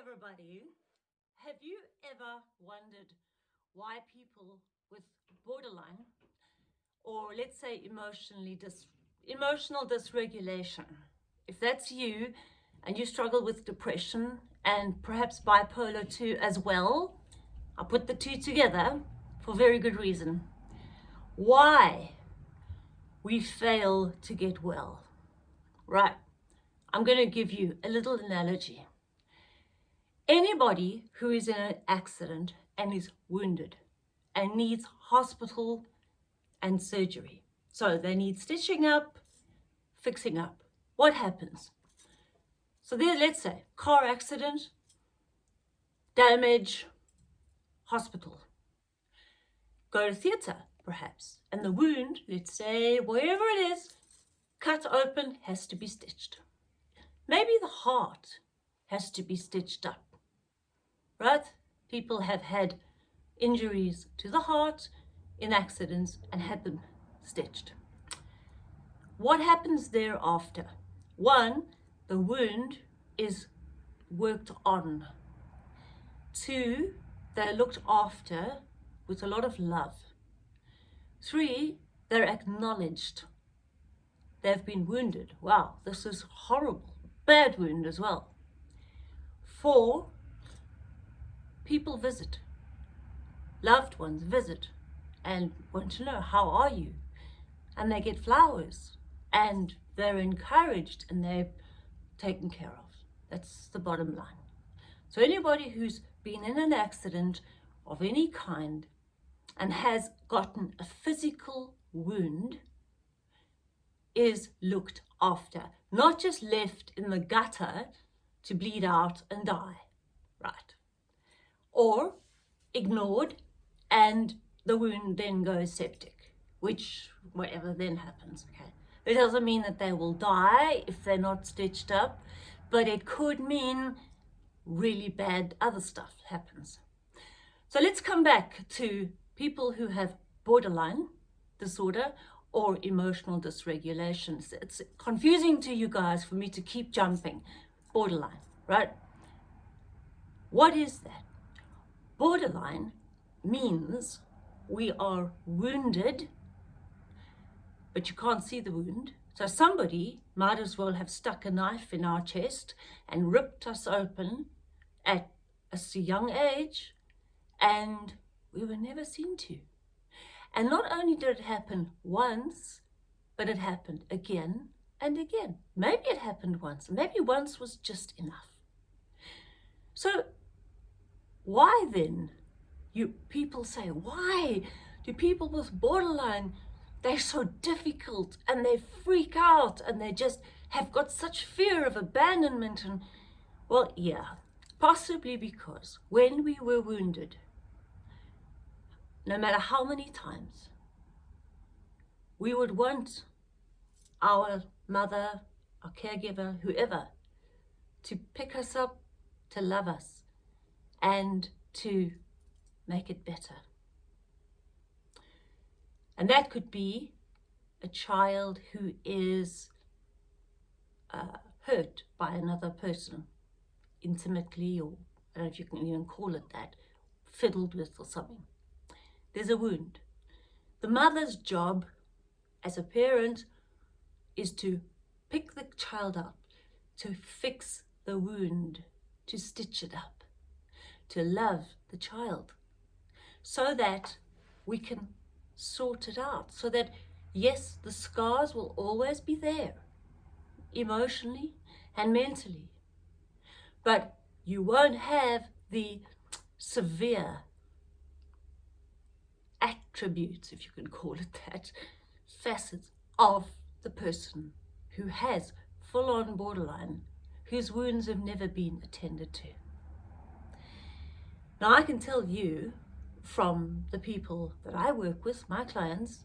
everybody. Have you ever wondered why people with borderline or let's say emotionally dis emotional dysregulation, if that's you and you struggle with depression and perhaps bipolar too as well, I'll put the two together for very good reason. Why we fail to get well. Right, I'm going to give you a little analogy. Anybody who is in an accident and is wounded and needs hospital and surgery. So they need stitching up, fixing up. What happens? So there, let's say, car accident, damage, hospital. Go to theatre, perhaps, and the wound, let's say, wherever it is, cut open, has to be stitched. Maybe the heart has to be stitched up right? People have had injuries to the heart in accidents and had them stitched. What happens thereafter? One, the wound is worked on. Two, they're looked after with a lot of love. Three, they're acknowledged. They've been wounded. Wow, this is horrible. Bad wound as well. Four, people visit, loved ones visit and want to know, how are you? And they get flowers and they're encouraged and they're taken care of. That's the bottom line. So anybody who's been in an accident of any kind and has gotten a physical wound is looked after, not just left in the gutter to bleed out and die. Right or ignored and the wound then goes septic, which whatever then happens, okay? It doesn't mean that they will die if they're not stitched up, but it could mean really bad other stuff happens. So let's come back to people who have borderline disorder or emotional dysregulation. It's confusing to you guys for me to keep jumping. Borderline, right? What is that? Borderline means we are wounded, but you can't see the wound. So somebody might as well have stuck a knife in our chest and ripped us open at a young age, and we were never seen to. And not only did it happen once, but it happened again and again. Maybe it happened once. Maybe once was just enough. So why then? You people say, why do people with borderline, they're so difficult and they freak out and they just have got such fear of abandonment and well, yeah, possibly because when we were wounded, no matter how many times, we would want our mother, our caregiver, whoever, to pick us up, to love us, and to make it better. And that could be a child who is uh, hurt by another person intimately or I don't know if you can even call it that, fiddled with or something. There's a wound. The mother's job as a parent is to pick the child up, to fix the wound, to stitch it up to love the child so that we can sort it out so that yes the scars will always be there emotionally and mentally but you won't have the severe attributes if you can call it that facets of the person who has full-on borderline whose wounds have never been attended to now I can tell you from the people that I work with, my clients,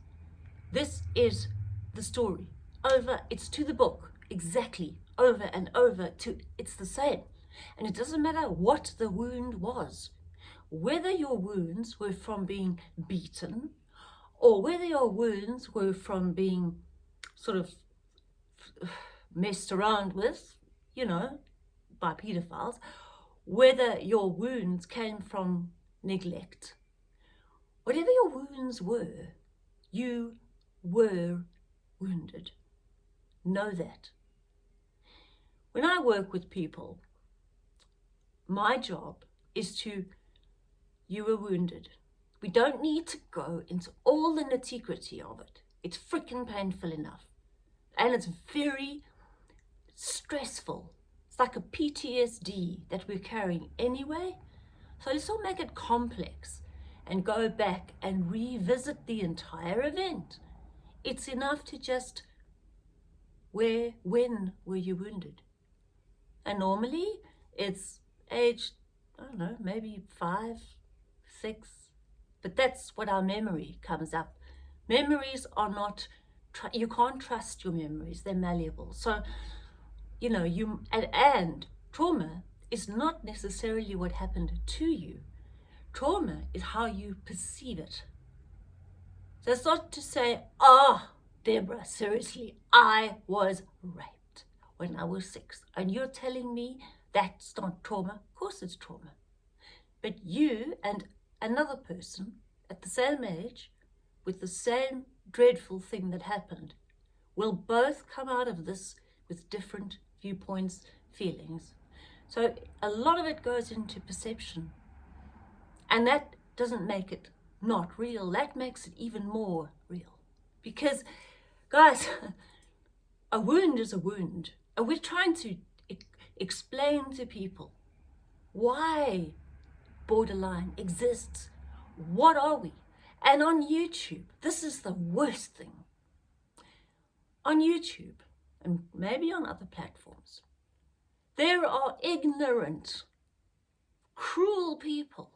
this is the story. Over, it's to the book, exactly, over and over, to it's the same. And it doesn't matter what the wound was, whether your wounds were from being beaten, or whether your wounds were from being sort of messed around with, you know, by pedophiles, whether your wounds came from neglect. Whatever your wounds were, you were wounded. Know that. When I work with people, my job is to, you were wounded. We don't need to go into all the nitty gritty of it. It's freaking painful enough. And it's very stressful. It's like a PTSD that we're carrying anyway. So let's not make it complex and go back and revisit the entire event. It's enough to just, where, when were you wounded? And normally it's age, I don't know, maybe five, six, but that's what our memory comes up. Memories are not, you can't trust your memories, they're malleable. So, you know, you, and, and trauma is not necessarily what happened to you. Trauma is how you perceive it. So it's not to say, ah, oh, Deborah, seriously, I was raped when I was six. And you're telling me that's not trauma? Of course it's trauma. But you and another person at the same age with the same dreadful thing that happened will both come out of this with different viewpoints, feelings. So a lot of it goes into perception. And that doesn't make it not real. That makes it even more real. Because, guys, a wound is a wound. And we're trying to explain to people why borderline exists. What are we? And on YouTube, this is the worst thing. On YouTube, and maybe on other platforms, there are ignorant, cruel people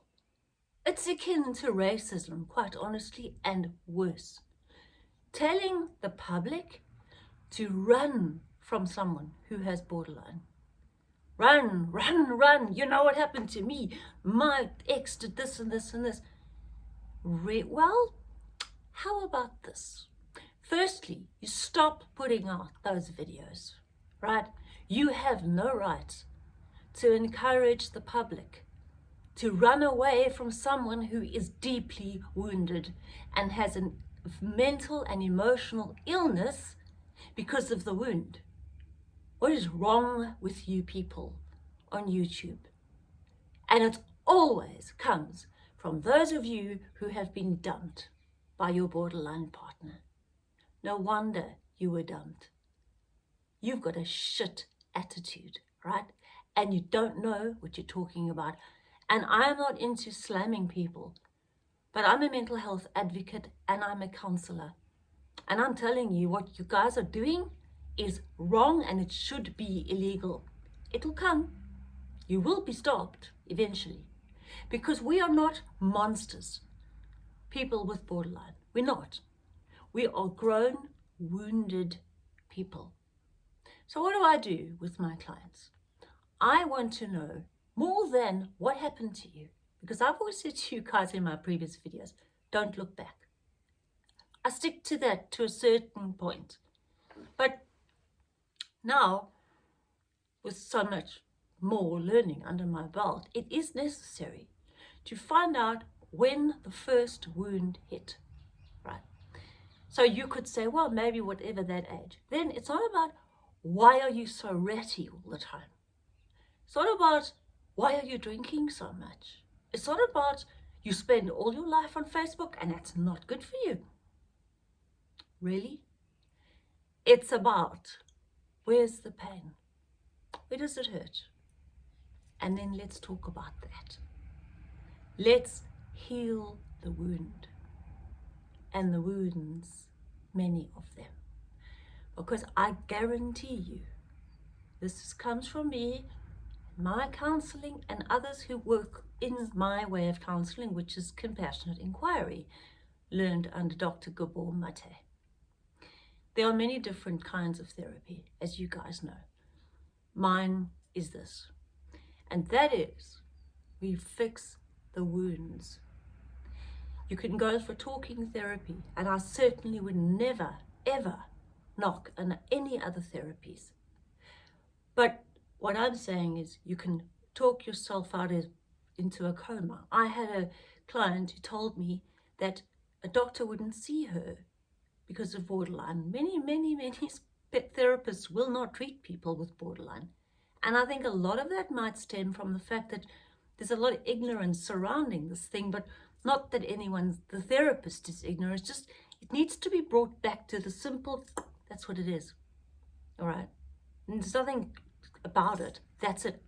it's akin to racism, quite honestly, and worse. Telling the public to run from someone who has borderline. Run, run, run. You know what happened to me. My ex did this and this and this. Re well, how about this? Firstly, you stop putting out those videos, right? You have no right to encourage the public to run away from someone who is deeply wounded and has a mental and emotional illness because of the wound. What is wrong with you people on YouTube? And it always comes from those of you who have been dumped by your borderline partner. No wonder you were dumped. You've got a shit attitude, right? And you don't know what you're talking about. And I'm not into slamming people, but I'm a mental health advocate and I'm a counselor. And I'm telling you what you guys are doing is wrong and it should be illegal. It'll come. You will be stopped eventually because we are not monsters. People with borderline. We're not. We are grown, wounded people. So what do I do with my clients? I want to know more than what happened to you. Because I've always said to you guys in my previous videos, don't look back. I stick to that to a certain point. But now, with so much more learning under my belt, it is necessary to find out when the first wound hit? So you could say, well, maybe whatever that age. Then it's not about why are you so ratty all the time. It's not about why are you drinking so much? It's not about you spend all your life on Facebook and that's not good for you. Really? It's about where's the pain? Where does it hurt? And then let's talk about that. Let's heal the wound and the wounds, many of them. Because I guarantee you, this comes from me my counselling and others who work in my way of counselling, which is compassionate inquiry, learned under Dr. Gabor Mate. There are many different kinds of therapy, as you guys know. Mine is this, and that is we fix the wounds. You can go for talking therapy, and I certainly would never, ever knock on any other therapies. But what I'm saying is you can talk yourself out of, into a coma. I had a client who told me that a doctor wouldn't see her because of borderline. Many, many, many therapists will not treat people with borderline. And I think a lot of that might stem from the fact that there's a lot of ignorance surrounding this thing, but not that anyone, the therapist is ignorant, it's just it needs to be brought back to the simple, that's what it is. All right. And there's nothing about it. That's it.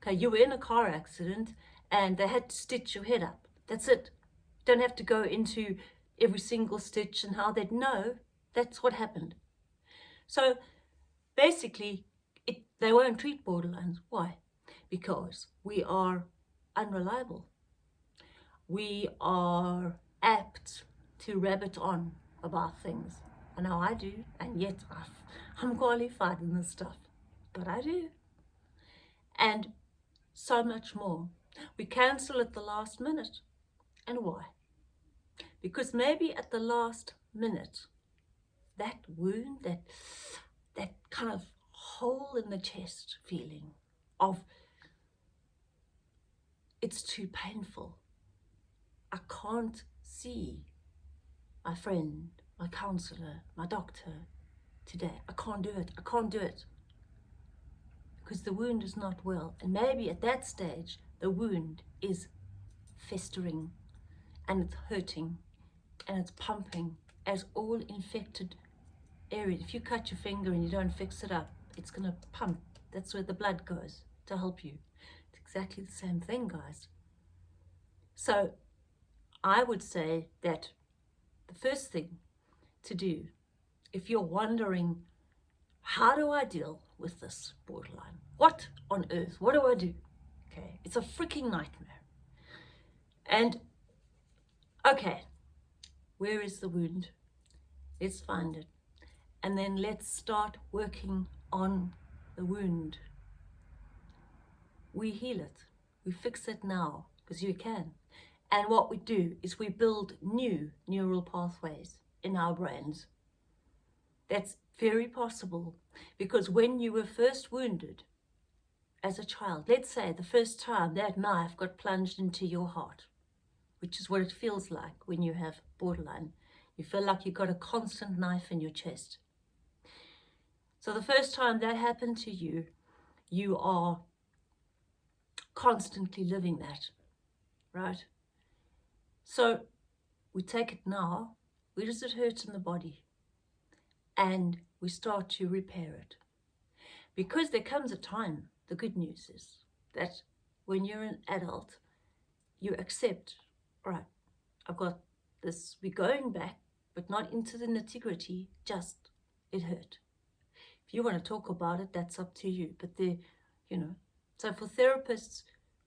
Okay, you were in a car accident and they had to stitch your head up. That's it. Don't have to go into every single stitch and how they'd know. That's what happened. So basically, it, they won't treat borderlines. Why? Because we are unreliable. We are apt to rabbit on about things. I know I do, and yet I'm qualified in this stuff, but I do. And so much more. We cancel at the last minute. And why? Because maybe at the last minute, that wound, that, that kind of hole in the chest feeling of it's too painful. I can't see my friend, my counselor, my doctor today. I can't do it. I can't do it. Because the wound is not well. And maybe at that stage, the wound is festering and it's hurting and it's pumping as all infected areas. If you cut your finger and you don't fix it up, it's going to pump. That's where the blood goes to help you. It's exactly the same thing, guys. So I would say that the first thing to do, if you're wondering, how do I deal with this borderline? What on earth? What do I do? Okay, it's a freaking nightmare. And, okay, where is the wound? Let's find it. And then let's start working on the wound. We heal it. We fix it now, because you can. And what we do is we build new neural pathways in our brains. That's very possible because when you were first wounded as a child, let's say the first time that knife got plunged into your heart, which is what it feels like when you have borderline. You feel like you've got a constant knife in your chest. So the first time that happened to you, you are constantly living that, right? So we take it now, where does it hurt in the body? And we start to repair it. Because there comes a time, the good news is that when you're an adult, you accept, right, I've got this, we're going back, but not into the nitty-gritty, just it hurt. If you want to talk about it, that's up to you. But the, you know, so for therapists,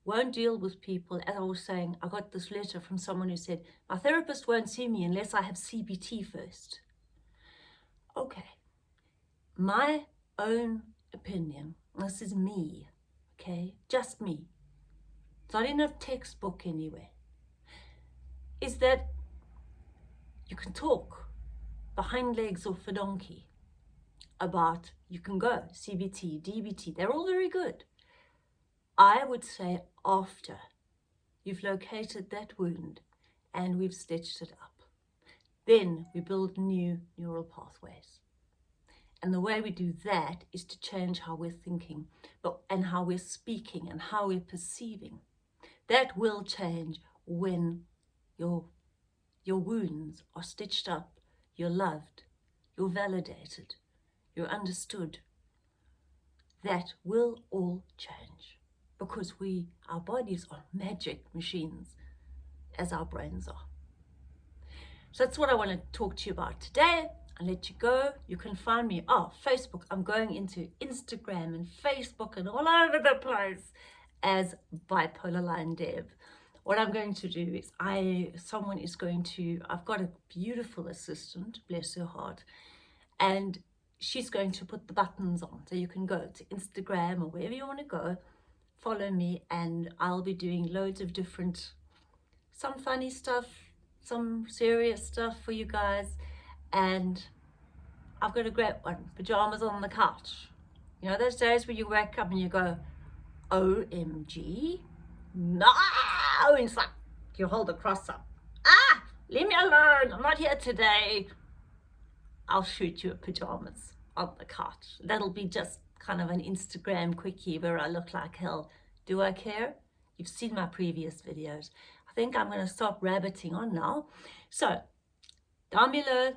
won't deal with people. As I was saying, I got this letter from someone who said, my therapist won't see me unless I have CBT first. Okay, my own opinion, this is me, okay, just me, it's not in a textbook anywhere, is that you can talk behind legs off a donkey about, you can go, CBT, DBT, they're all very good. I would say after you've located that wound and we've stitched it up. Then we build new neural pathways. And the way we do that is to change how we're thinking but, and how we're speaking and how we're perceiving. That will change when your, your wounds are stitched up, you're loved, you're validated, you're understood. That will all change because we, our bodies are magic machines as our brains are. So that's what I want to talk to you about today. I'll let you go. You can find me, oh, Facebook. I'm going into Instagram and Facebook and all over the place as Bipolar Line Dev. What I'm going to do is I, someone is going to, I've got a beautiful assistant, bless her heart, and she's going to put the buttons on. So you can go to Instagram or wherever you want to go follow me and I'll be doing loads of different, some funny stuff, some serious stuff for you guys. And I've got a great one, pajamas on the couch. You know, those days where you wake up and you go, OMG. No! It's like you hold the cross up. Ah! Leave me alone. I'm not here today. I'll shoot you a pajamas on the couch. That'll be just kind of an Instagram quickie where I look like hell. Do I care? You've seen my previous videos. I think I'm going to stop rabbiting on now. So, down below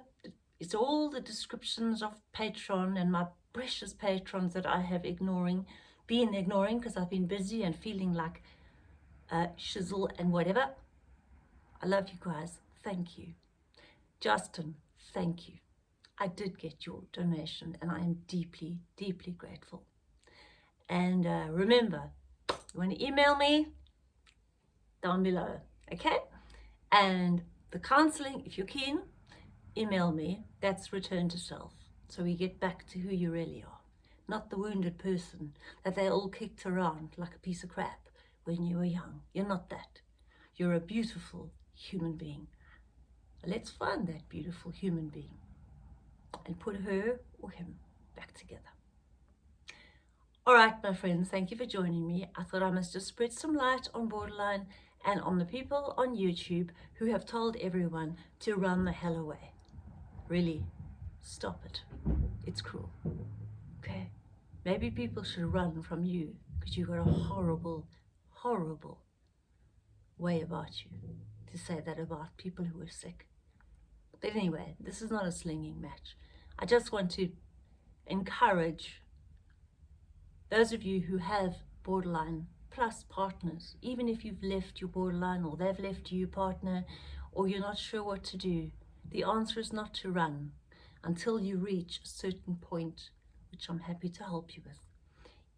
is all the descriptions of Patreon and my precious patrons that I have ignoring, been ignoring because I've been busy and feeling like uh, shizzle and whatever. I love you guys. Thank you. Justin, thank you. I did get your donation and I am deeply, deeply grateful. And uh, remember, you want to email me down below, okay? And the counseling, if you're keen, email me. That's return to self. So we get back to who you really are, not the wounded person that they all kicked around like a piece of crap when you were young. You're not that. You're a beautiful human being. Let's find that beautiful human being and put her or him back together. All right, my friends, thank you for joining me. I thought I must just spread some light on borderline and on the people on YouTube who have told everyone to run the hell away. Really, stop it. It's cruel. Okay? Maybe people should run from you because you've got a horrible, horrible way about you to say that about people who are sick. But anyway, this is not a slinging match. I just want to encourage those of you who have borderline plus partners, even if you've left your borderline or they've left you partner or you're not sure what to do, the answer is not to run until you reach a certain point, which I'm happy to help you with.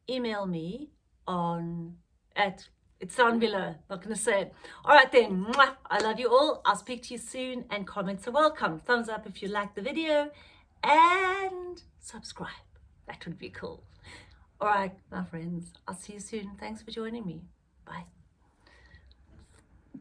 Email me on at it's down below, not going to say it. All right then, mwah, I love you all. I'll speak to you soon and comments are welcome. Thumbs up if you like the video and subscribe. That would be cool. All right, my friends, I'll see you soon. Thanks for joining me. Bye.